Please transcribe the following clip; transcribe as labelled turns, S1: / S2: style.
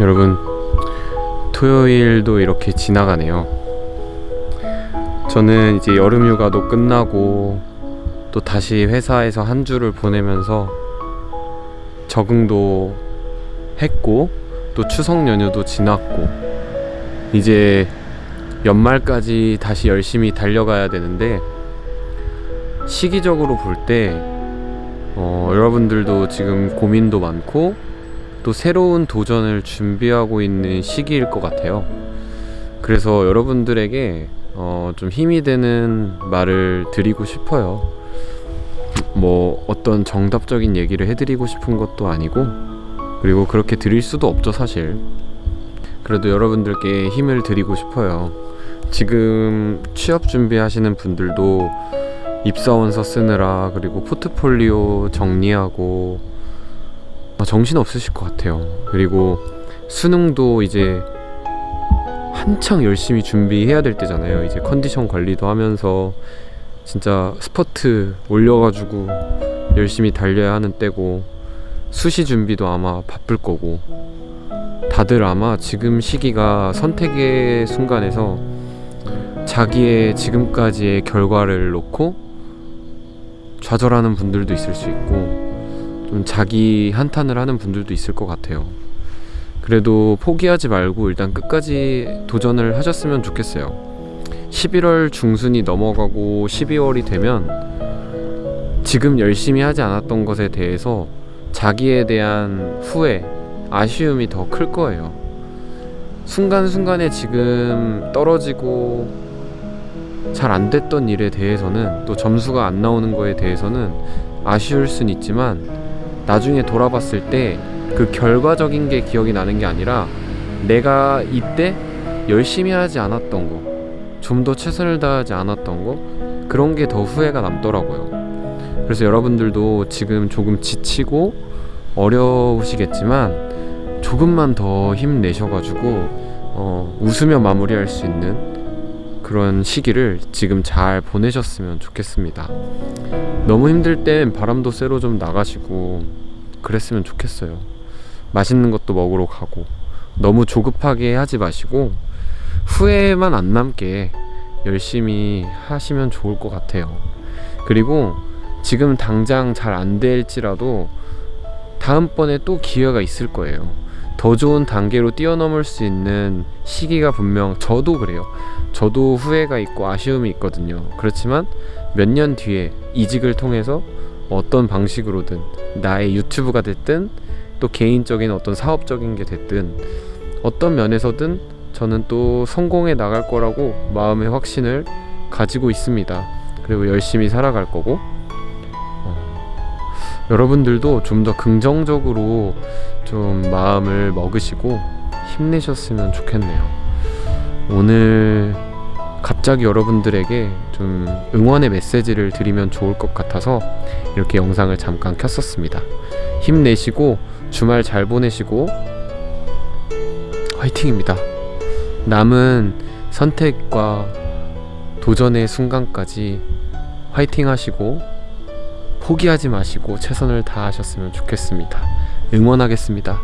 S1: 여러분 토요일도 이렇게 지나가네요. 저는 이제 여름 휴가도 끝나고 또 다시 회사에서 한 주를 보내면서 적응도 했고 또 추석 연휴도 지났고 이제 연말까지 다시 열심히 달려가야 되는데 시기적으로 볼때 어, 여러분들도 지금 고민도 많고 또 새로운 도전을 준비하고 있는 시기일 것 같아요. 그래서 여러분들에게 어, 좀 힘이 되는 말을 드리고 싶어요. 뭐 어떤 정답적인 얘기를 해드리고 싶은 것도 아니고 그리고 그렇게 드릴 수도 없죠 사실. 그래도 여러분들께 힘을 드리고 싶어요. 지금 취업 준비하시는 분들도 입사원서 쓰느라 그리고 포트폴리오 정리하고 아, 정신 없으실 것 같아요. 그리고 수능도 이제 한창 열심히 준비해야 될 때잖아요. 이제 컨디션 관리도 하면서 진짜 스퍼트 올려가지고 열심히 달려야 하는 때고 수시 준비도 아마 바쁠 거고 다들 아마 지금 시기가 선택의 순간에서 자기의 지금까지의 결과를 놓고 좌절하는 분들도 있을 수 있고 좀 자기 한탄을 하는 분들도 있을 것 같아요. 그래도 포기하지 말고 일단 끝까지 도전을 하셨으면 좋겠어요. 11월 중순이 넘어가고 12월이 되면 지금 열심히 하지 않았던 것에 대해서 자기에 대한 후회, 아쉬움이 더 클 거예요. 순간순간에 지금 떨어지고 잘 안 됐던 일에 대해서는 또 점수가 안 나오는 거에 대해서는 아쉬울 순 있지만 나중에 돌아봤을 때 그 결과적인 게 기억이 나는 게 아니라 내가 이때 열심히 하지 않았던 거, 좀 더 최선을 다하지 않았던 거, 그런 게 더 후회가 남더라고요. 그래서 여러분들도 지금 조금 지치고 어려우시겠지만 조금만 더 힘내셔가지고 어, 웃으며 마무리할 수 있는 그런 시기를 지금 잘 보내셨으면 좋겠습니다. 너무 힘들 땐 바람도 쐬러 좀 나가시고 그랬으면 좋겠어요. 맛있는 것도 먹으러 가고 너무 조급하게 하지 마시고 후회만 안 남게 열심히 하시면 좋을 것 같아요. 그리고 지금 당장 잘 안 될지라도 다음번에 또 기회가 있을 거예요. 더 좋은 단계로 뛰어넘을 수 있는 시기가 분명 저도 그래요. 저도 후회가 있고 아쉬움이 있거든요. 그렇지만 몇 년 뒤에 이직을 통해서 어떤 방식으로든 나의 유튜브가 됐든 또 개인적인 어떤 사업적인 게 됐든 어떤 면에서든 저는 또 성공해 나갈 거라고 마음의 확신을 가지고 있습니다. 그리고 열심히 살아갈 거고 어, 여러분들도 좀 더 긍정적으로 좀 마음을 먹으시고 힘내셨으면 좋겠네요. 오늘 갑자기 여러분들에게 좀 응원의 메시지를 드리면 좋을 것 같아서 이렇게 영상을 잠깐 켰었습니다. 힘내시고 주말 잘 보내시고 화이팅입니다. 남은 선택과 도전의 순간까지 화이팅 하시고 포기하지 마시고 최선을 다하셨으면 좋겠습니다. 응원하겠습니다.